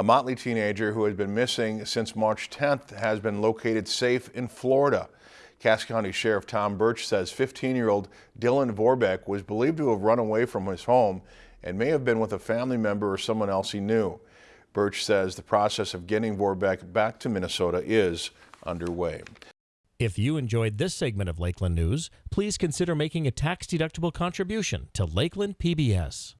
A Motley teenager who had been missing since March 10th has been located safe in Florida. Cass County Sheriff Tom Burch says 15-year-old Dylan Vorbeck was believed to have run away from his home and may have been with a family member or someone else he knew. Burch says the process of getting Vorbeck back to Minnesota is underway. If you enjoyed this segment of Lakeland News, please consider making a tax-deductible contribution to Lakeland PBS.